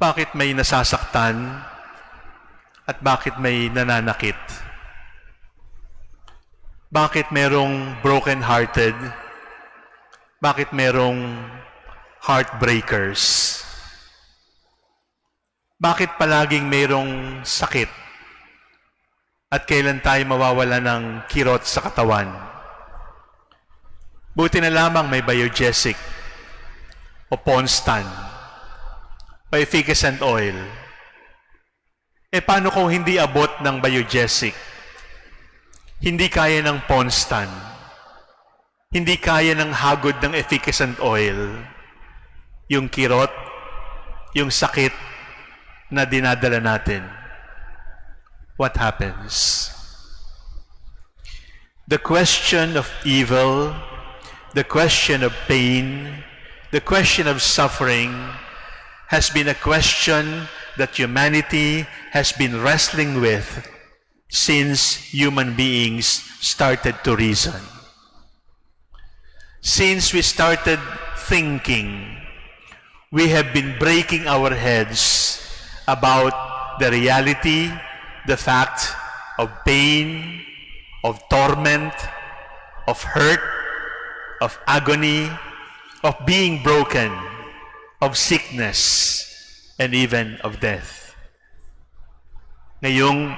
Bakit may nasasaktan at bakit may nananakit? Bakit merong broken-hearted? Bakit merong heartbreakers? Bakit palaging merong sakit? At kailan tayo mawawala ng kirot sa katawan? Buti na lamang may biogesic o Ponstan o efficacent oil. E paano kung hindi abot ng biogesic? Hindi kaya ng Ponstan. Hindi kaya ng hagod ng efficacent oil. Yung kirot, yung sakit na dinadala natin. What happens? The question of evil, the question of pain, the question of suffering has been a question that humanity has been wrestling with since human beings started to reason. Since we started thinking, we have been breaking our heads about the reality, the fact of pain, of torment, of hurt, of agony, of being broken, of sickness, and even of death. Ngayong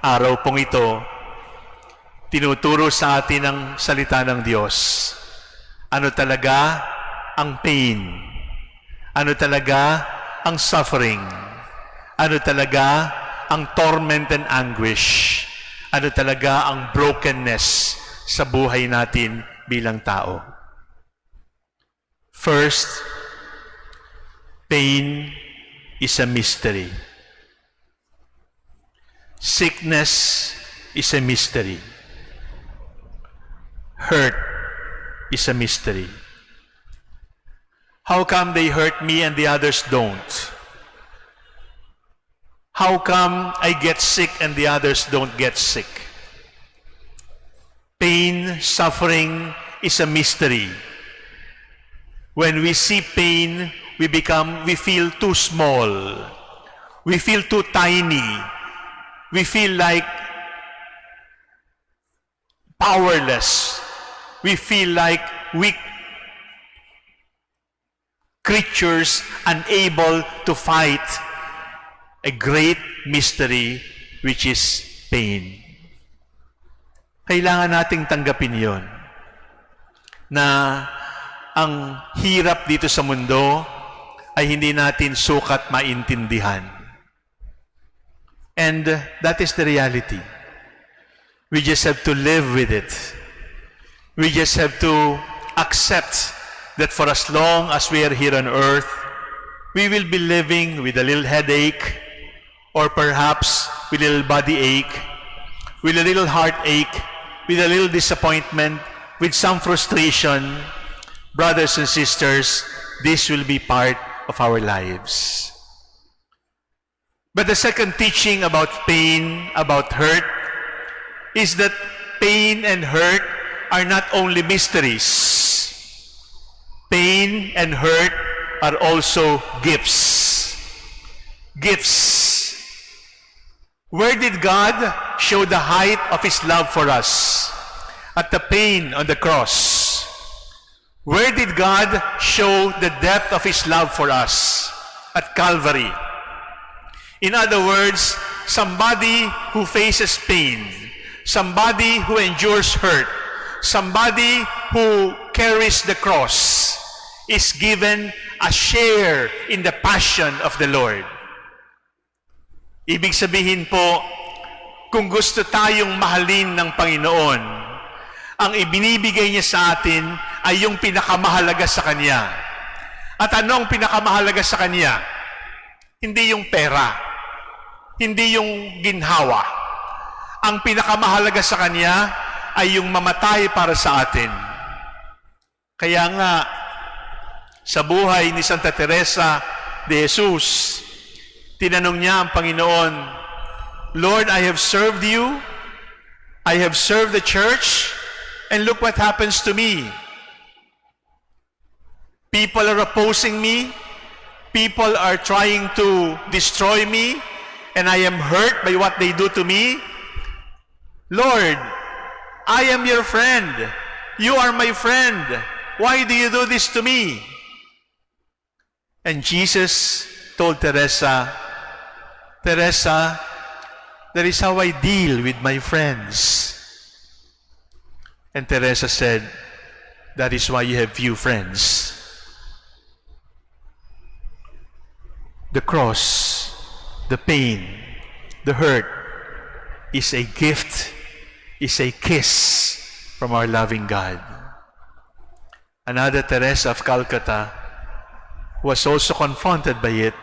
araw pong ito, tinuturo sa atin ang salita ng Diyos. Ano talaga ang pain? Ano talaga ang suffering? Ano talaga ang torment and anguish? Ano talaga ang brokenness sa buhay natin bilang tao? First, pain is a mystery. Sickness is a mystery. Hurt is a mystery. How come they hurt me and the others don't? How come I get sick and the others don't get sick? Pain, suffering is a mystery. When we see pain, we become, we feel too small. We feel too tiny. We feel like powerless. We feel like weak creatures unable to fight a great mystery which is pain. Kailangan nating tanggapin yon na ang hirap dito sa mundo ay hindi natin sukat maintindihan. And uh, that is the reality. We just have to live with it. We just have to accept that for as long as we are here on earth, we will be living with a little headache, or perhaps with a little body ache, with a little heartache, with a little disappointment, with some frustration. Brothers and sisters, this will be part of our lives. But the second teaching about pain, about hurt, is that pain and hurt are not only mysteries. Pain and hurt are also gifts. Gifts. Where did God show the height of His love for us? At the pain on the cross. Where did God show the depth of His love for us? At Calvary. In other words, somebody who faces pain, somebody who endures hurt, somebody who carries the cross is given a share in the passion of the Lord. Ibig sabihin po, kung gusto tayong mahalin ng Panginoon, ang ibinibigay niya sa atin ay yung pinakamahalaga sa Kanya. At ano ang pinakamahalaga sa Kanya? Hindi yung pera. Hindi yung ginhawa. Ang pinakamahalaga sa Kanya ay yung mamatay para sa atin. Kaya nga, sa buhay ni Santa Teresa de Jesus, tinanong niya ang Panginoon, Lord, I have served you, I have served the church, and look what happens to me. People are opposing me, people are trying to destroy me and I am hurt by what they do to me, Lord, I am your friend. You are my friend. Why do you do this to me? And Jesus told Teresa, Teresa, that is how I deal with my friends. And Teresa said, that is why you have few friends. The cross, the pain, the hurt is a gift, is a kiss from our loving God. Another Teresa of Calcutta was also confronted by it,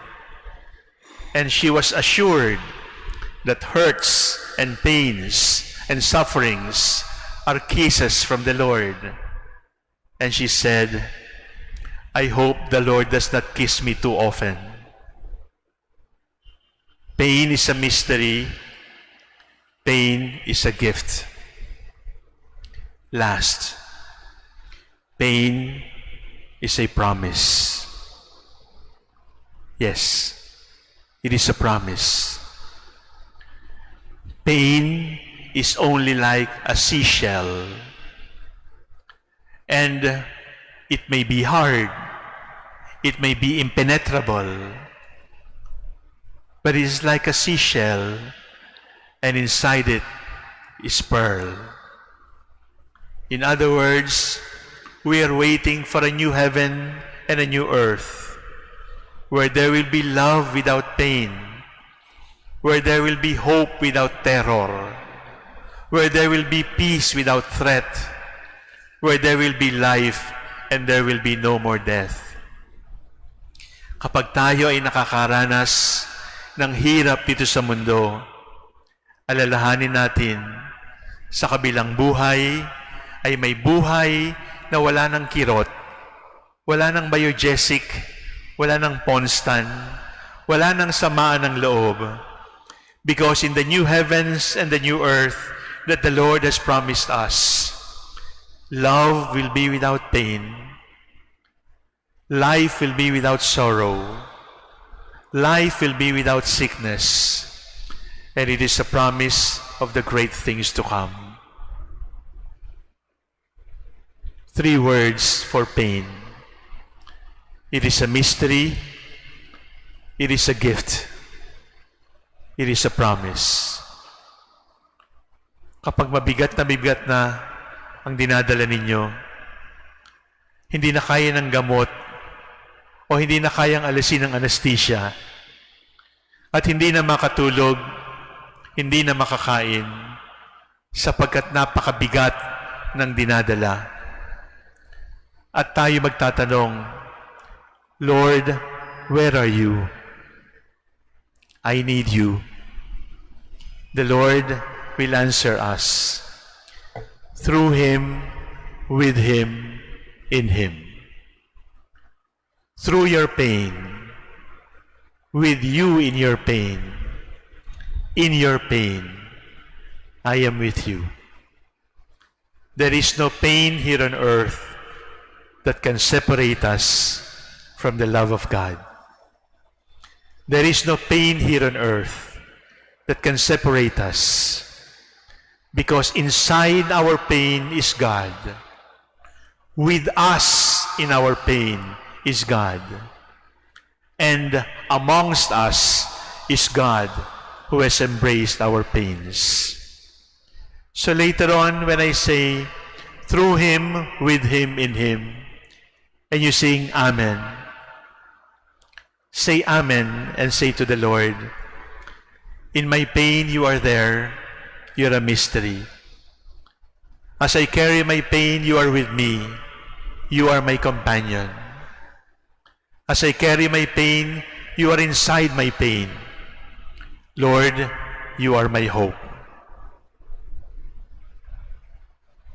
and she was assured that hurts and pains and sufferings are kisses from the Lord. And she said, I hope the Lord does not kiss me too often. Pain is a mystery. Pain is a gift. Last, pain is a promise. Yes, it is a promise. Pain is only like a seashell. And it may be hard. It may be impenetrable. But it is like a seashell, and inside it is pearl. In other words, we are waiting for a new heaven and a new earth, where there will be love without pain, where there will be hope without terror, where there will be peace without threat, where there will be life and there will be no more death. Kapag tayo ay nakakaranas ng hirap dito sa mundo, alalahanin natin sa kabilang buhay ay may buhay na wala ng kirot, wala ng biogesic, wala ng ponstan, wala ng samaan ng loob. Because in the new heavens and the new earth that the Lord has promised us, love will be without pain, life will be without sorrow, life will be without sickness, and it is a promise of the great things to come. Three words for pain. It is a mystery, it is a gift, it is a promise. Kapag mabigat na bigat na ang dinadala ninyo, hindi na kaya ng gamot o hindi na kayang alisin ng anesthesia at hindi na makatulog, hindi na makakain sapagkat napakabigat ng dinadala. At tayo magtatanong, Lord, where are you? I need you. The Lord will answer us through Him, with Him, in Him. Through your pain, with you in your pain, in your pain, I am with you. There is no pain here on earth that can separate us from the love of God. There is no pain here on earth that can separate us because inside our pain is God. With us in our pain is God. And amongst us is God who has embraced our pains. So later on, when I say, through Him, with Him, in Him, and you sing Amen, say Amen and say to the Lord, In my pain, you are there. You're a mystery. As I carry my pain, you are with me. You are my companion. As I carry my pain, you are inside my pain. Lord, you are my hope.